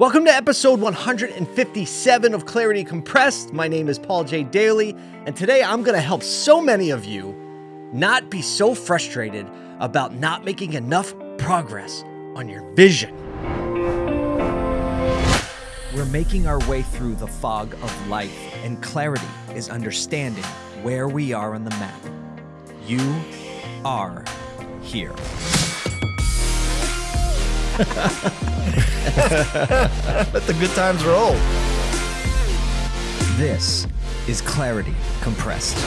Welcome to episode 157 of Clarity Compressed. My name is Paul J. Daly, and today I'm going to help so many of you not be so frustrated about not making enough progress on your vision. We're making our way through the fog of life, and clarity is understanding where we are on the map. You are here. Let the good times roll. This is Clarity Compressed.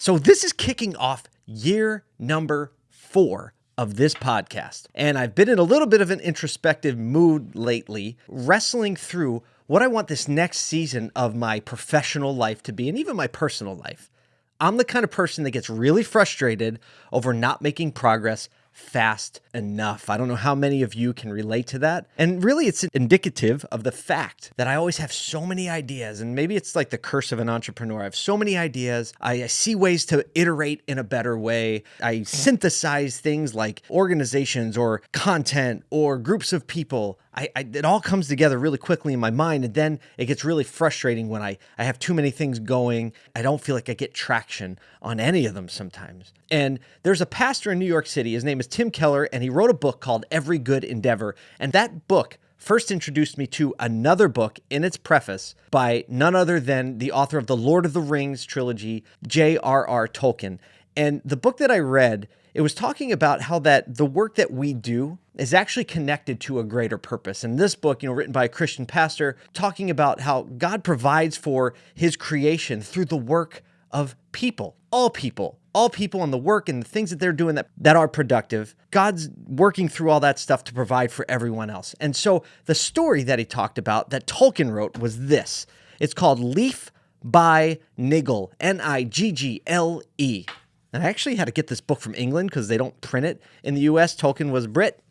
So, this is kicking off year number four of this podcast. And I've been in a little bit of an introspective mood lately, wrestling through what I want this next season of my professional life to be, and even my personal life. I'm the kind of person that gets really frustrated over not making progress fast enough. I don't know how many of you can relate to that. And really, it's indicative of the fact that I always have so many ideas. And maybe it's like the curse of an entrepreneur. I have so many ideas. I, I see ways to iterate in a better way. I synthesize things like organizations or content or groups of people. I, I, it all comes together really quickly in my mind and then it gets really frustrating when I, I have too many things going. I don't feel like i get traction on any of them sometimes. And there's a pastor in new york city. His name is tim keller and he wrote a book called every good endeavor. And that book first introduced me to another book in its preface by none other than the author of the lord of the rings trilogy j.r.r tolkien. And the book that i read it was talking about how that the work that we do is actually connected to a greater purpose. And this book, you know, written by a Christian pastor, talking about how God provides for his creation through the work of people, all people, all people and the work and the things that they're doing that, that are productive. God's working through all that stuff to provide for everyone else. And so the story that he talked about that Tolkien wrote was this. It's called Leaf by Niggle, N I G G L E. And I actually had to get this book from England because they don't print it in the US. Tolkien was Brit.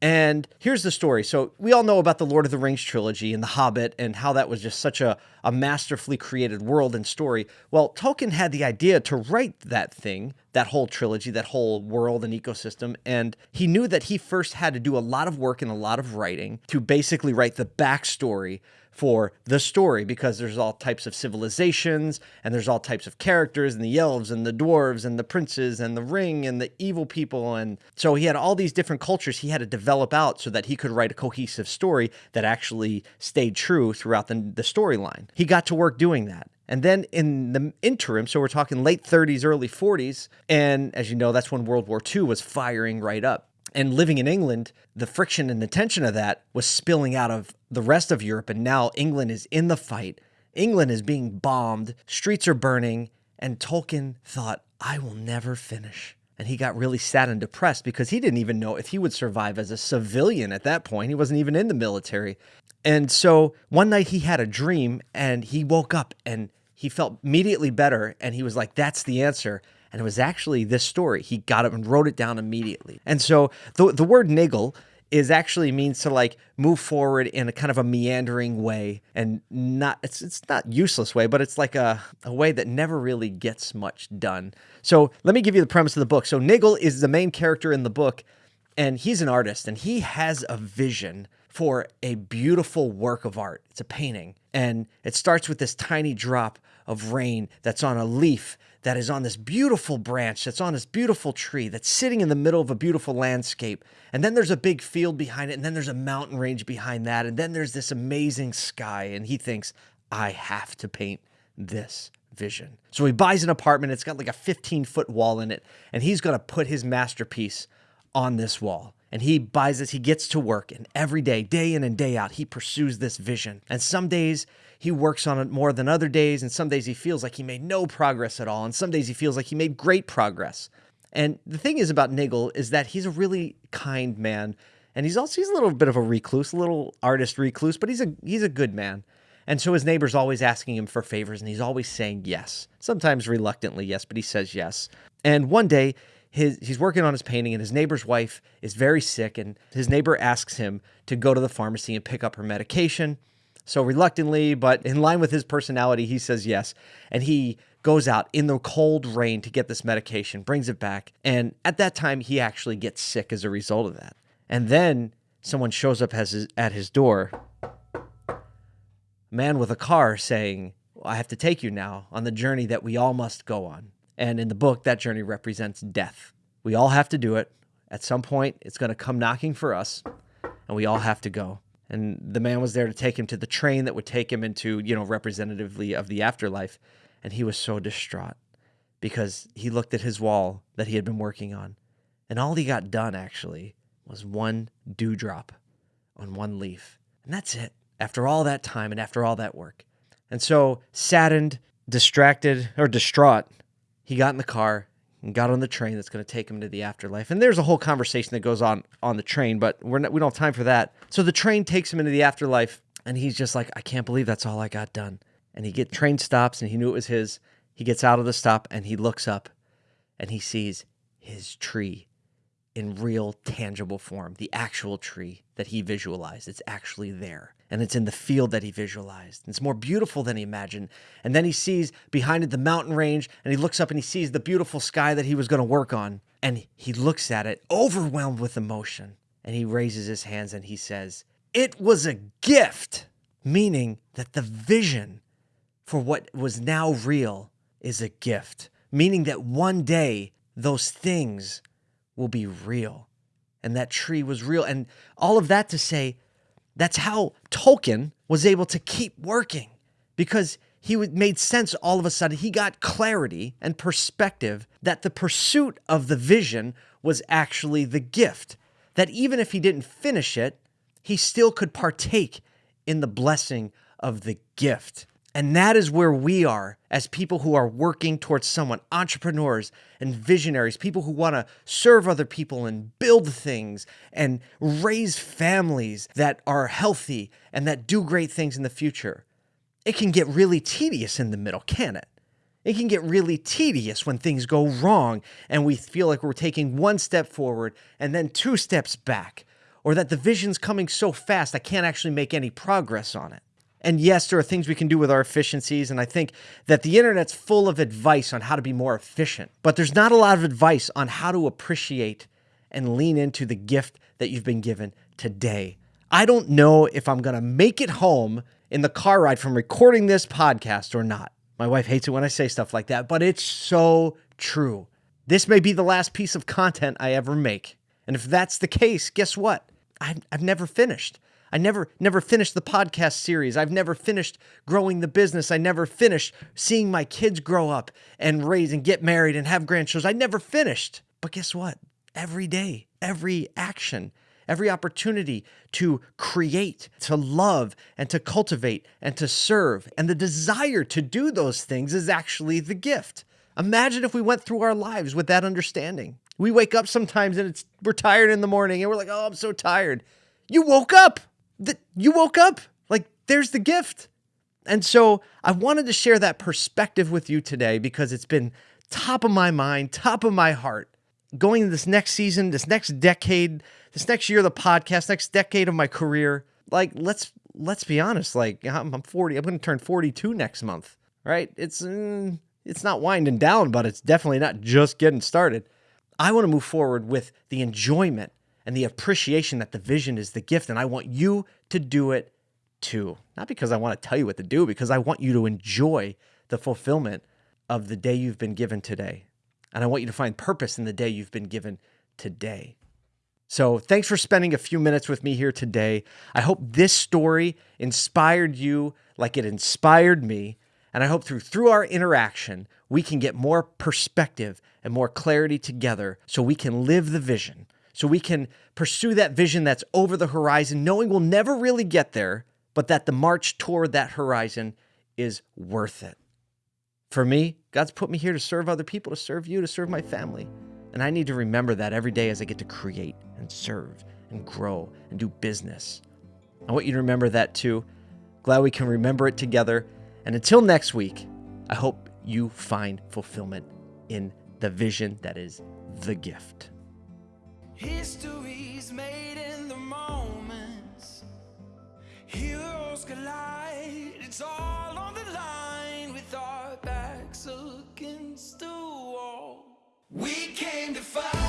And here's the story. So we all know about the Lord of the Rings trilogy and The Hobbit and how that was just such a, a masterfully created world and story. Well, Tolkien had the idea to write that thing, that whole trilogy, that whole world and ecosystem. And he knew that he first had to do a lot of work and a lot of writing to basically write the backstory for the story because there's all types of civilizations and there's all types of characters and the elves and the dwarves and the princes and the ring and the evil people and so he had all these different cultures he had to develop out so that he could write a cohesive story that actually stayed true throughout the, the storyline. He got to work doing that. And then in the interim, so we're talking late 30s, early 40s, and as you know, that's when World War II was firing right up and living in England, the friction and the tension of that was spilling out of the rest of Europe. And now England is in the fight. England is being bombed, streets are burning. And Tolkien thought, I will never finish. And he got really sad and depressed because he didn't even know if he would survive as a civilian at that point. He wasn't even in the military. And so one night he had a dream and he woke up and he felt immediately better. And he was like, That's the answer. And it was actually this story. He got it and wrote it down immediately. And so the, the word niggle is actually means to like move forward in a kind of a meandering way and not it's it's not useless way but it's like a, a way that never really gets much done so let me give you the premise of the book so niggle is the main character in the book and he's an artist and he has a vision for a beautiful work of art it's a painting and it starts with this tiny drop of rain that's on a leaf that is on this beautiful branch, that's on this beautiful tree, that's sitting in the middle of a beautiful landscape. And then there's a big field behind it, and then there's a mountain range behind that, and then there's this amazing sky. And he thinks, I have to paint this vision. So he buys an apartment, it's got like a 15 foot wall in it, and he's gonna put his masterpiece on this wall. And he buys this, he gets to work, and every day, day in and day out, he pursues this vision. And some days he works on it more than other days, and some days he feels like he made no progress at all, and some days he feels like he made great progress. And the thing is about Niggle is that he's a really kind man, and he's also he's a little bit of a recluse, a little artist recluse, but he's a he's a good man. And so his neighbor's always asking him for favors, and he's always saying yes. Sometimes reluctantly, yes, but he says yes. And one day, his, he's working on his painting, and his neighbor's wife is very sick, and his neighbor asks him to go to the pharmacy and pick up her medication. So reluctantly, but in line with his personality, he says yes. And he goes out in the cold rain to get this medication, brings it back. And at that time, he actually gets sick as a result of that. And then someone shows up his, at his door, a man with a car saying, I have to take you now on the journey that we all must go on. And in the book, that journey represents death. We all have to do it. At some point, it's going to come knocking for us, and we all have to go. And the man was there to take him to the train that would take him into, you know, representatively of the afterlife. And he was so distraught because he looked at his wall that he had been working on. And all he got done actually was one dewdrop on one leaf. And that's it. After all that time and after all that work. And so, saddened, distracted, or distraught, he got in the car and got on the train that's going to take him to the afterlife. And there's a whole conversation that goes on on the train, but we're not, we don't have time for that. So the train takes him into the afterlife, and he's just like, I can't believe that's all I got done. And he get train stops, and he knew it was his. He gets out of the stop, and he looks up, and he sees his tree in real tangible form, the actual tree that he visualized. It's actually there. And it's in the field that he visualized. It's more beautiful than he imagined. And then he sees behind it the mountain range and he looks up and he sees the beautiful sky that he was going to work on. And he looks at it, overwhelmed with emotion. And he raises his hands and he says, It was a gift, meaning that the vision for what was now real is a gift, meaning that one day those things will be real. And that tree was real. And all of that to say, that's how Tolkien was able to keep working because he made sense all of a sudden. He got clarity and perspective that the pursuit of the vision was actually the gift. That even if he didn't finish it, he still could partake in the blessing of the gift. And that is where we are as people who are working towards someone, entrepreneurs and visionaries, people who want to serve other people and build things and raise families that are healthy and that do great things in the future. It can get really tedious in the middle, can it? It can get really tedious when things go wrong and we feel like we're taking one step forward and then two steps back, or that the vision's coming so fast I can't actually make any progress on it. And yes, there are things we can do with our efficiencies. And I think that the internet's full of advice on how to be more efficient, but there's not a lot of advice on how to appreciate and lean into the gift that you've been given today. I don't know if I'm going to make it home in the car ride from recording this podcast or not. My wife hates it when I say stuff like that, but it's so true. This may be the last piece of content I ever make. And if that's the case, guess what? I've, I've never finished. I never never finished the podcast series. I've never finished growing the business. I never finished seeing my kids grow up and raise and get married and have grandchildren. I never finished. But guess what? Every day, every action, every opportunity to create, to love, and to cultivate and to serve, and the desire to do those things is actually the gift. Imagine if we went through our lives with that understanding. We wake up sometimes and it's we're tired in the morning and we're like, "Oh, I'm so tired." You woke up that you woke up. Like there's the gift. And so I wanted to share that perspective with you today because it's been top of my mind, top of my heart. Going into this next season, this next decade, this next year of the podcast, next decade of my career, like let's let's be honest, like I'm I'm 40, I'm going to turn 42 next month, right? It's mm, it's not winding down, but it's definitely not just getting started. I want to move forward with the enjoyment and the appreciation that the vision is the gift. And I want you to do it too. Not because I want to tell you what to do, because I want you to enjoy the fulfillment of the day you've been given today. And I want you to find purpose in the day you've been given today. So, thanks for spending a few minutes with me here today. I hope this story inspired you like it inspired me. And I hope through through our interaction, we can get more perspective and more clarity together so we can live the vision so we can pursue that vision that's over the horizon, knowing we'll never really get there, but that the march toward that horizon is worth it. For me, God's put me here to serve other people, to serve you, to serve my family. And I need to remember that every day as I get to create and serve and grow and do business. I want you to remember that too. Glad we can remember it together. And until next week, I hope you find fulfillment in the vision that is the gift. History's made in the moments. Heroes collide. It's all on the line with our backs against the wall. We came to fight.